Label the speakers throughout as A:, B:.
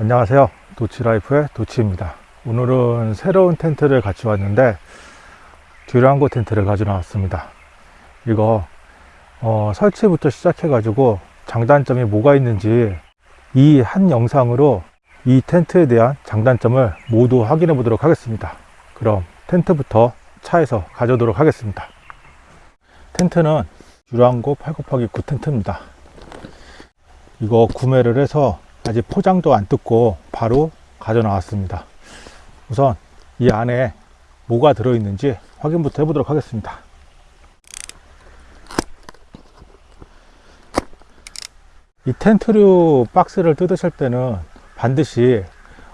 A: 안녕하세요. 도치라이프의 도치입니다. 오늘은 새로운 텐트를 같이 왔는데 듀랑고 텐트를 가져 나왔습니다. 이거 어, 설치부터 시작해 가지고 장단점이 뭐가 있는지 이 한 영상으로 이 텐트에 대한 장단점을 모두 확인해 보도록 하겠습니다. 그럼 텐트부터 차에서 가져오도록 하겠습니다. 텐트는 듀랑고 8 곱하기 9 텐트입니다. 이거 구매를 해서 아직 포장도 안 뜯고 바로 가져 나왔습니다. 우선 이 안에 뭐가 들어있는지 확인부터 해보도록 하겠습니다. 이 텐트류 박스를 뜯으실 때는 반드시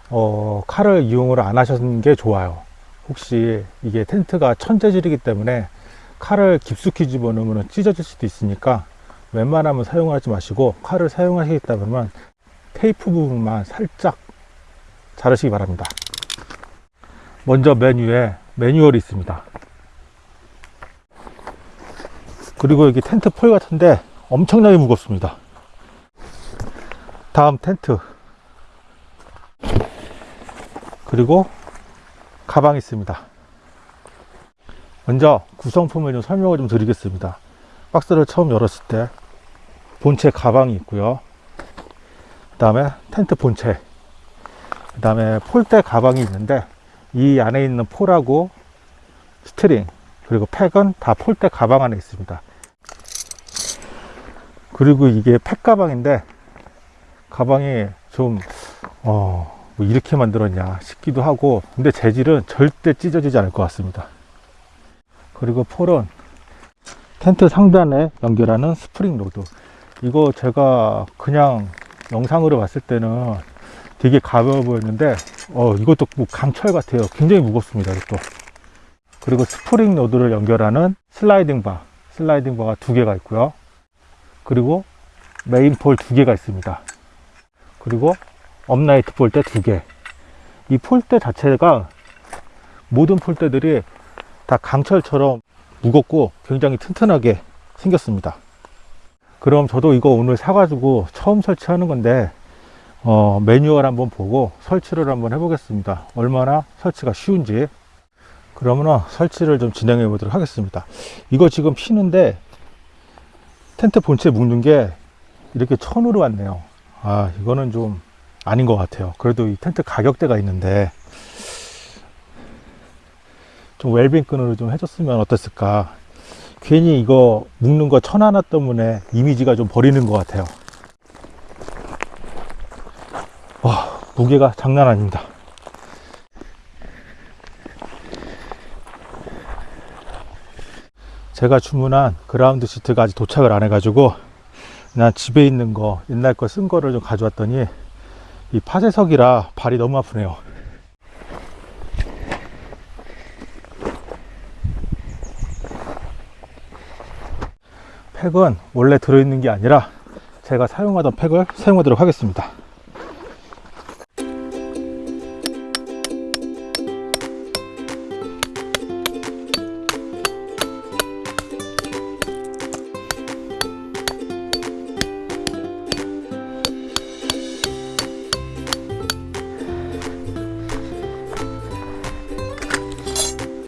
A: 어, 칼을 이용을 안 하시는 게 좋아요. 혹시 이게 텐트가 천재질이기 때문에 칼을 깊숙이 집어넣으면 찢어질 수도 있으니까 웬만하면 사용하지 마시고 칼을 사용하시겠다면 테이프 부분만 살짝 자르시기 바랍니다. 먼저 맨 위에 매뉴얼이 있습니다. 그리고 여기 텐트 폴 같은데 엄청나게 무겁습니다. 다음 텐트. 그리고 가방 있습니다. 먼저 구성품을 좀 설명을 좀 드리겠습니다. 박스를 처음 열었을 때 본체 가방이 있고요 그 다음에 텐트 본체 그 다음에 폴대 가방이 있는데 이 안에 있는 pole하고 string 그리고 팩은 다 폴대 가방 안에 있습니다. 그리고 이게 팩 가방인데 가방이 좀 어, 뭐 이렇게 만들었냐 싶기도 하고 근데 재질은 절대 찢어지지 않을 것 같습니다. 그리고 pole은 텐트 상단에 연결하는 spring rod. 이거 제가 그냥 영상으로 봤을 때는 되게 가벼워 보였는데 어 이것도 뭐 강철 같아요. 굉장히 무겁습니다 이것도. 그리고 spring rod를 연결하는 sliding bar sliding bar가 두 개가 있고요. 그리고 main pole 두 개가 있습니다. 그리고 upright 폴대 두개이 폴대 자체가 모든 폴대들이 다 강철처럼 무겁고 굉장히 튼튼하게 생겼습니다 그럼 저도 이거 오늘 사가지고 처음 설치하는 건데 어, 매뉴얼 한번 보고 설치를 한번 해보겠습니다. 얼마나 설치가 쉬운지. 그러면 설치를 좀 진행해 보도록 하겠습니다. 이거 지금 피는데 텐트 본체 묶는 게 이렇게 천으로 왔네요. 아 이거는 좀 아닌 것 같아요. 그래도 이 텐트 가격대가 있는데 좀 웰빙 끈으로 좀 해줬으면 어땠을까 괜히 이거 묶는 거 천 하나 때문에 이미지가 좀 버리는 것 같아요. 와 무게가 장난 아닙니다. 제가 주문한 그라운드 시트가 아직 도착을 안 해가지고 그냥 집에 있는 거 옛날 거 쓴 거를 좀 가져왔더니 이 파쇄석이라 발이 너무 아프네요 팩은 원래 들어있는 게 아니라 제가 사용하던 팩을 사용하도록 하겠습니다.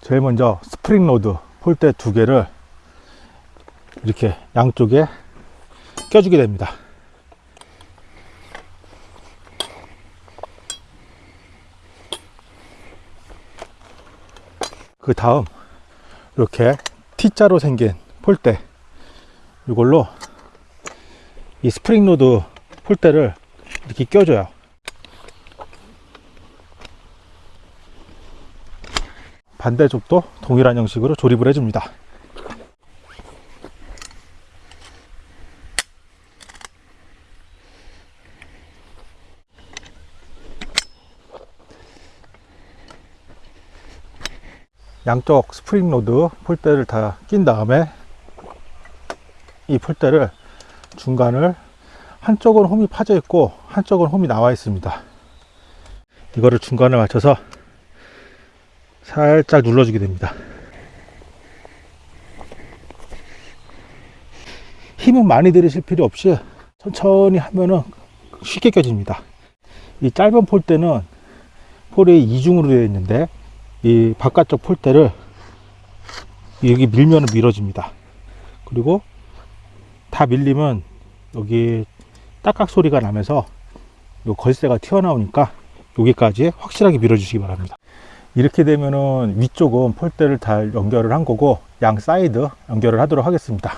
A: 제일 먼저 spring rod 폴대 두 개를 이렇게 양쪽에 껴주게 됩니다. 그 다음 이렇게 T자로 생긴 폴대 이걸로 이 spring rod 폴대를 이렇게 껴줘요. 반대쪽도 동일한 형식으로 조립을 해줍니다 양쪽 spring rod 폴대를 다 낀 다음에 이 폴대를 중간을 한쪽은 홈이 파져 있고 한쪽은 홈이 나와 있습니다. 이거를 중간을 맞춰서 살짝 눌러주게 됩니다. 힘은 많이 들이실 필요 없이 천천히 하면은 쉽게 껴집니다. 이 짧은 폴대는 폴이 이중으로 되어 있는데 이 바깥쪽 폴대를 여기 밀면 밀어집니다. 그리고 다 밀리면 여기 딱딱 소리가 나면서 요 걸쇠가 튀어나오니까 여기까지 확실하게 밀어주시기 바랍니다. 이렇게 되면은 위쪽은 폴대를 다 연결을 한 거고 양 사이드 연결을 하도록 하겠습니다.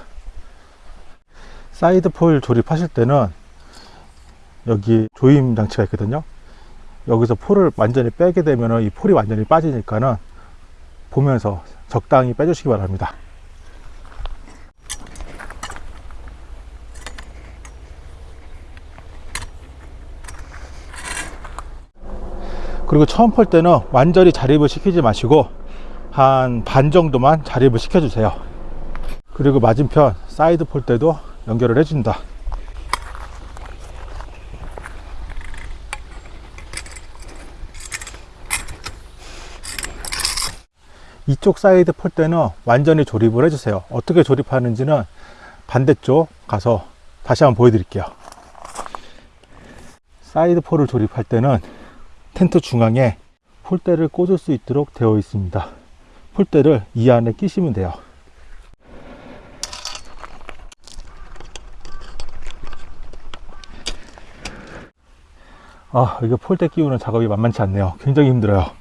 A: 사이드 폴 조립하실 때는 여기 조임 장치가 있거든요. 여기서 폴을 완전히 빼게 되면 이 폴이 완전히 빠지니까는 보면서 적당히 빼주시기 바랍니다. 그리고 처음 폴대는 완전히 조립을 시키지 마시고 한 반 정도만 조립을 시켜주세요. 그리고 맞은편 사이드 폴대도 연결을 해준다. 이쪽 사이드 폴대는 완전히 조립을 해주세요. 어떻게 조립하는지는 반대쪽 가서 다시 한번 보여드릴게요. 사이드 폴을 조립할 때는 텐트 중앙에 폴대를 꽂을 수 있도록 되어 있습니다. 폴대를 이 안에 끼시면 돼요. 아, 이게 폴대 끼우는 작업이 만만치 않네요. 굉장히 힘들어요.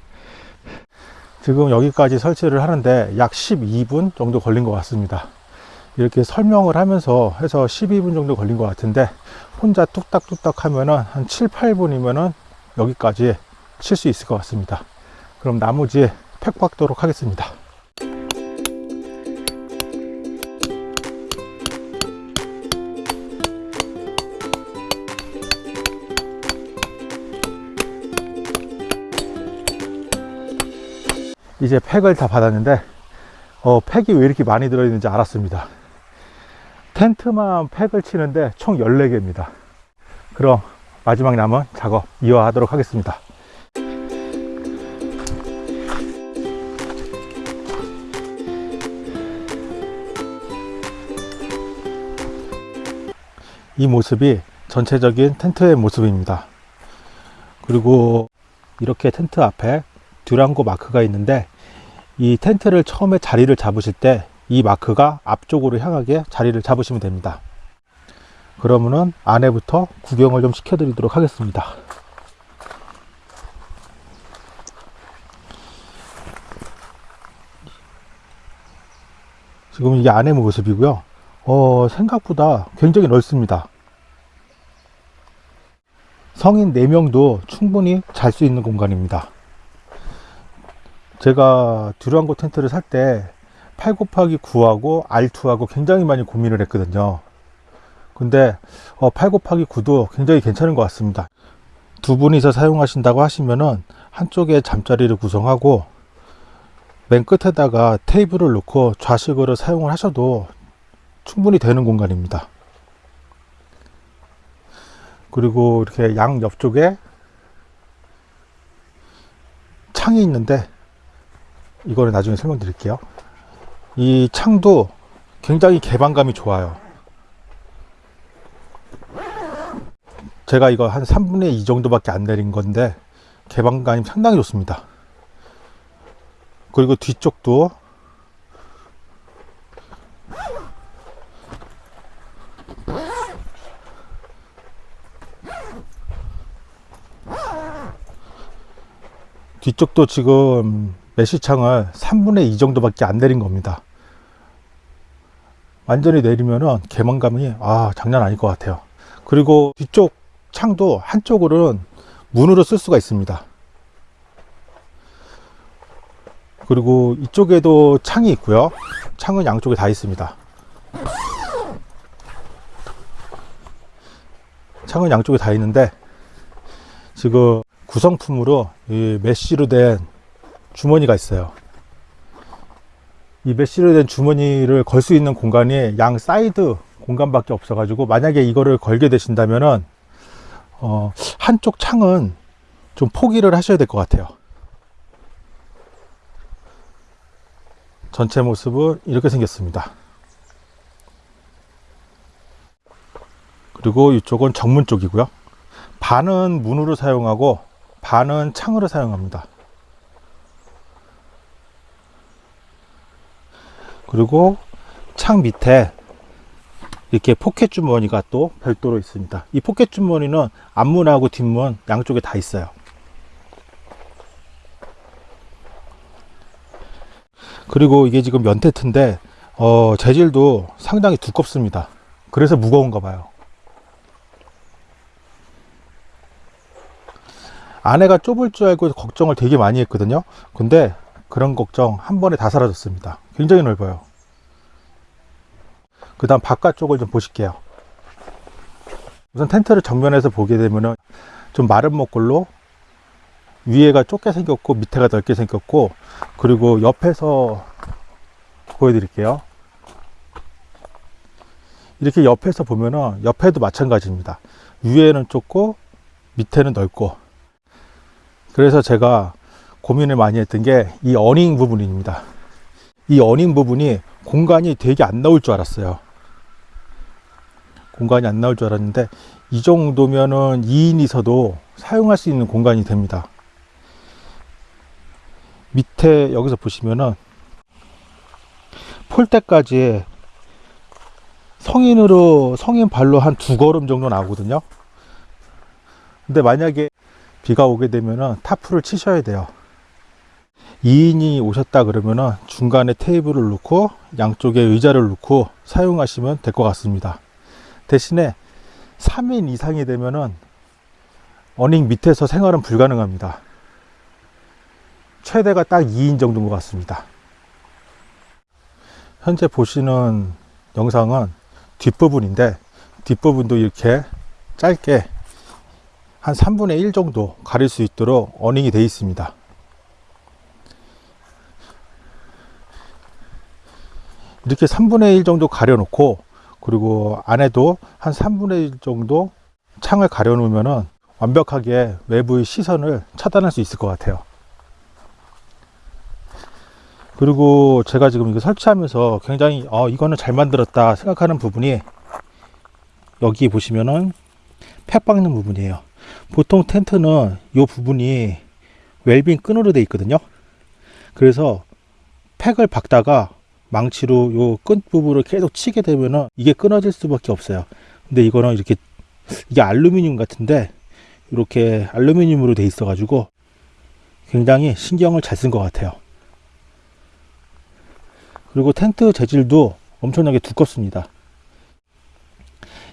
A: 지금 여기까지 설치를 하는데 약 12분 정도 걸린 것 같습니다. 이렇게 설명을 하면서 해서 12분 정도 걸린 것 같은데 혼자 뚝딱뚝딱 하면은 한 7, 8분이면은 여기까지 칠 수 있을 것 같습니다. 그럼 나머지 팩 박도록 하겠습니다. 이제 팩을 다 받았는데 어, 팩이 왜 이렇게 많이 들어있는지 알았습니다. 텐트만 팩을 치는데 총 14개입니다. 그럼 마지막 남은 작업 이어하도록 하겠습니다. 이 모습이 전체적인 텐트의 모습입니다. 그리고 이렇게 텐트 앞에 듀랑고 마크가 있는데 이 텐트를 처음에 자리를 잡으실 때 이 마크가 앞쪽으로 향하게 자리를 잡으시면 됩니다. 그러면은 안에부터 구경을 좀 시켜 드리도록 하겠습니다. 지금 이게 안의 모습이고요. 어, 생각보다 굉장히 넓습니다. 성인 4명도 충분히 잘 수 있는 공간입니다. 제가 듀랑고 텐트를 살 때 8 곱하기 9하고 R2하고 굉장히 많이 고민을 했거든요. 근데 8 곱하기 9도 굉장히 괜찮은 것 같습니다. 두 분이서 사용하신다고 하시면은 한쪽에 잠자리를 구성하고 맨 끝에다가 테이블을 놓고 좌식으로 사용을 하셔도 충분히 되는 공간입니다. 그리고 이렇게 양 옆쪽에 창이 있는데 이거를 나중에 설명드릴게요. 이 창도 굉장히 개방감이 좋아요. 제가 이거 한 3분의 2 정도밖에 안 내린 건데 개방감이 상당히 좋습니다. 그리고 뒤쪽도 뒤쪽도 지금 메시창을 3분의 2 정도밖에 안 내린 겁니다. 완전히 내리면은 개방감이 아 장난 아닐 것 같아요. 그리고 뒤쪽 창도 한쪽으로는 문으로 쓸 수가 있습니다. 그리고 이쪽에도 창이 있고요. 창은 양쪽에 다 있습니다. 창은 양쪽에 다 있는데 지금 구성품으로 이 메쉬로 된 주머니가 있어요. 이 메쉬로 된 주머니를 걸 수 있는 공간이 양 사이드 공간밖에 없어 가지고 만약에 이거를 걸게 되신다면은 어, 한쪽 창은 좀 포기를 하셔야 될 것 같아요. 전체 모습은 이렇게 생겼습니다. 그리고 이쪽은 정문 쪽이고요. 반은 문으로 사용하고 반은 창으로 사용합니다. 그리고 창 밑에 이렇게 포켓 주머니가 또 별도로 있습니다. 이 포켓 주머니는 앞문하고 뒷문 양쪽에 다 있어요. 그리고 이게 지금 면텐트인데 어, 재질도 상당히 두껍습니다. 그래서 무거운가 봐요. 안에가 좁을 줄 알고 걱정을 되게 많이 했거든요. 근데 그런 걱정 한 번에 다 사라졌습니다. 굉장히 넓어요. 그 다음 바깥쪽을 좀 보실게요. 우선 텐트를 정면에서 보게 되면은 좀 마른 목걸로 위에가 좁게 생겼고 밑에가 넓게 생겼고 그리고 옆에서 보여드릴게요. 이렇게 옆에서 보면은 옆에도 마찬가지입니다. 위에는 좁고 밑에는 넓고 그래서 제가 고민을 많이 했던 게 이 어닝 부분입니다. 이 어닝 부분이 공간이 되게 안 나올 줄 알았어요. 공간이 안 나올 줄 알았는데 이 정도면은 2인이서도 사용할 수 있는 공간이 됩니다. 밑에 여기서 보시면은 폴대까지 성인으로 성인 발로 한 두 걸음 정도 나오거든요. 근데 만약에 비가 오게 되면은 타프를 치셔야 돼요. 2인이 오셨다 그러면은 중간에 테이블을 놓고 양쪽에 의자를 놓고 사용하시면 될 것 같습니다. 대신에 3인 이상이 되면은 어닝 밑에서 생활은 불가능합니다. 최대가 딱 2인 정도인 것 같습니다. 현재 보시는 영상은 뒷부분인데 뒷부분도 이렇게 짧게 한 3분의 1 정도 가릴 수 있도록 어닝이 되어 있습니다. 이렇게 3분의 1 정도 가려 놓고 그리고 안에도 한 3분의 1 정도 창을 가려 놓으면 완벽하게 외부의 시선을 차단할 수 있을 것 같아요. 그리고 제가 지금 이거 설치하면서 굉장히 어, 이거는 잘 만들었다 생각하는 부분이 여기 보시면은 팩 박는 부분이에요. 보통 텐트는 이 부분이 웰빙 끈으로 되어 있거든요. 그래서 팩을 박다가 망치로 요끈 부분을 계속 치게 되면은 이게 끊어질 수밖에 없어요. 근데 이거는 이렇게 이게 알루미늄 같은데 이렇게 알루미늄으로 돼 있어 가지고 굉장히 신경을 잘 쓴 것 같아요. 그리고 텐트 재질도 엄청나게 두껍습니다.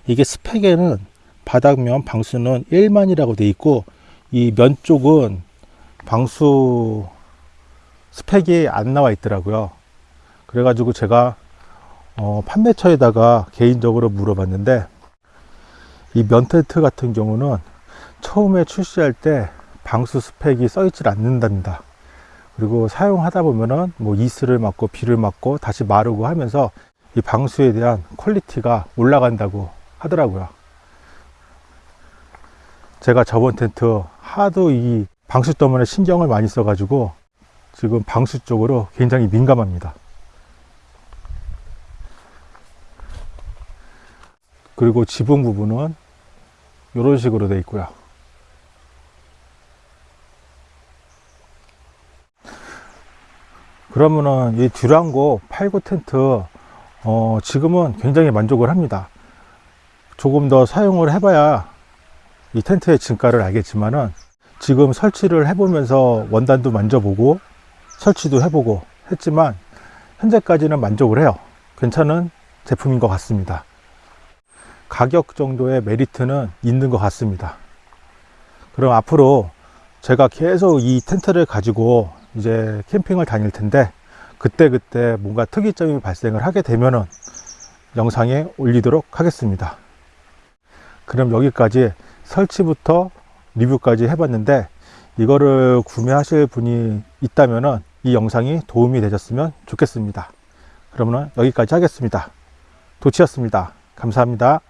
A: 이게 스펙에는 바닥면 방수는 1만이라고 되어 있고 이 면 쪽은 방수 스펙이 안 나와 있더라고요. 그래가지고 제가 어, 판매처에다가 개인적으로 물어봤는데 이 면텐트 같은 경우는 처음에 출시할 때 방수 스펙이 써 있질 않는답니다. 그리고 사용하다 보면은 뭐 이슬을 맞고 비를 맞고 다시 마르고 하면서 이 방수에 대한 퀄리티가 올라간다고 하더라고요. 제가 저번 텐트 하도 이 방수 때문에 신경을 많이 써 가지고 지금 방수 쪽으로 굉장히 민감합니다. 그리고 지붕 부분은 이런 식으로 되어 있고요. 그러면은 이 듀랑고 8구 텐트 어 지금은 굉장히 만족을 합니다. 조금 더 사용을 해봐야 이 텐트의 진가를 알겠지만은 지금 설치를 해보면서 원단도 만져보고 설치도 해보고 했지만 현재까지는 만족을 해요. 괜찮은 제품인 것 같습니다. 가격 정도의 메리트는 있는 것 같습니다. 그럼 앞으로 제가 계속 이 텐트를 가지고 이제 캠핑을 다닐 텐데 그때 그때 뭔가 특이점이 발생을 하게 되면은 영상에 올리도록 하겠습니다. 그럼 여기까지 설치부터 리뷰까지 해봤는데 이거를 구매하실 분이 있다면은 이 영상이 도움이 되셨으면 좋겠습니다. 그러면 여기까지 하겠습니다. 도치였습니다. 감사합니다.